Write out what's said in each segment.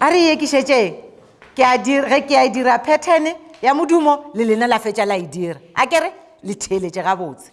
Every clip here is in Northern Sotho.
a re ye ke šetšeng ke a dira ge ke a dira pattern ya modumo le lena la fetša la e dira a kere le theeletše gabotse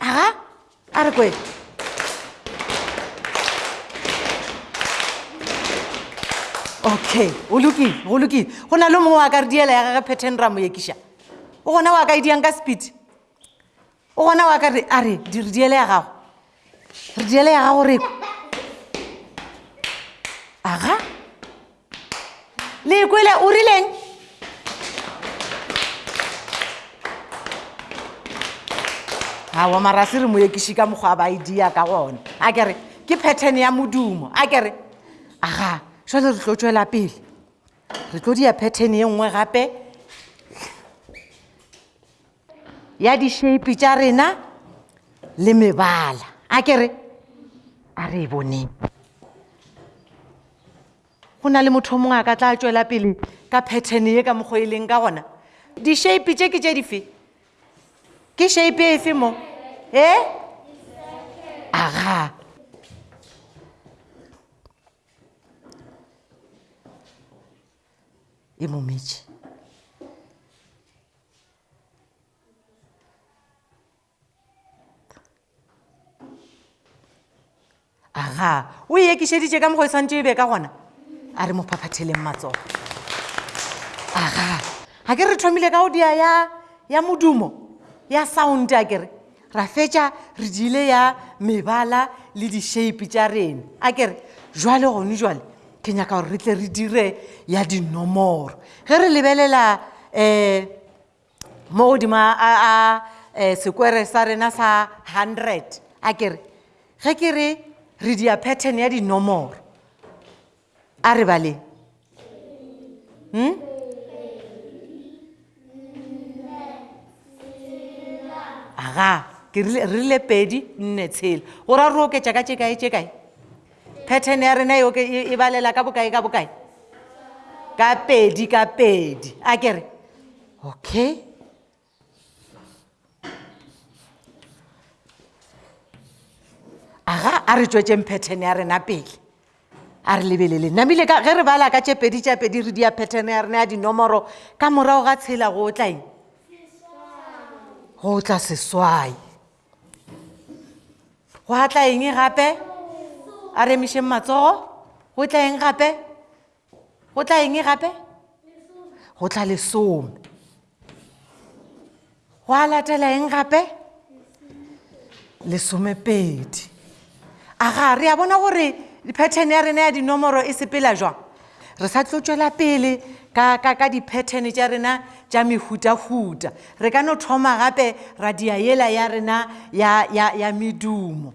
aga a re kwe okay go lokile go lokile go na le mongwe wa ka re diela ya gage phethen ra mo ekiša o gona wa ka e diang ka speed o gona wa ka re a re diri diele ya gago re diele ya gago reko aga le kwele o rileng awa marase re moekiši ka mokgwa ba idea ka gona a kere ke pattern ya modumo a kere aga jale re tlo tswela pele re tlo dia pattern ye nngwe gape ya dišeipi tša rena le mebala a ke re a re e boneng go na le motho o mongwe a ka tla tšwela pele ka pattern ye ka mokgwa e leng ka gona dišeipi tše ke tše dife ke sheipi e efe mo e aga e mo metše aga o e ekišeditše ka mogo e swantše e be ka gona a re mo phaphatheleng matsogo aga ga ke re thomile ka go dia ya ya modumo ya sound a kere ra fetša re diile ya mebala le di-shape tša rena a kere jwale gone jwale ke nyaka gore re tle re dire ya dinomoro ge re lebelela um mo godimo a um sekwere sa rena sa hundred a kere ge ke re re dia pattern ya dinomoro A re baleng. Hmm? Aga, ke re rile pedi, nne, tshela. O ra ro oketša ka tše kae tše kae? Pattern ya rena e, e, e balela ka bokae ka bokae? Ka pedi ka pedi. A ke re, okay. aga a re tšwetšeng pattern ya rena pele a re lebelele namile ge re bala ka tšepedi tšapedi re dia pattern ya rena ya dinomoro ka morago ga tshela go tla eng go tla seswai go a tla eng gape a remišeng matsogo go tla eng gape go tla eng gape go tla lesome go a latela eng gape lesomepedi a ga re a bona gore di-pattern ya rena ya dinomoro e sepela jwang re sa tlo tšwela pele ka, ka, ka di-pattern tša rena tša mehutahuta re ka no thoma gape ra dia yela ya rena ya, ya, ya medumo